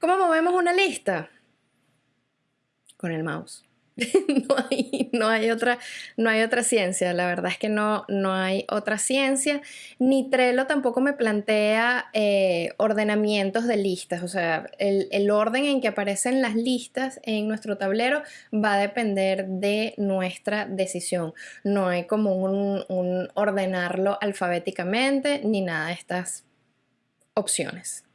¿Cómo movemos una lista? Con el mouse. no, hay, no, hay, otra, no hay otra ciencia, la verdad es que no, no hay otra ciencia, ni Trello tampoco me plantea eh, ordenamientos de listas, o sea, el, orden en que aparecen las listas en nuestro tablero va a depender de nuestra decisión, no hay como un ordenarlo alfabéticamente ni nada de estas opciones.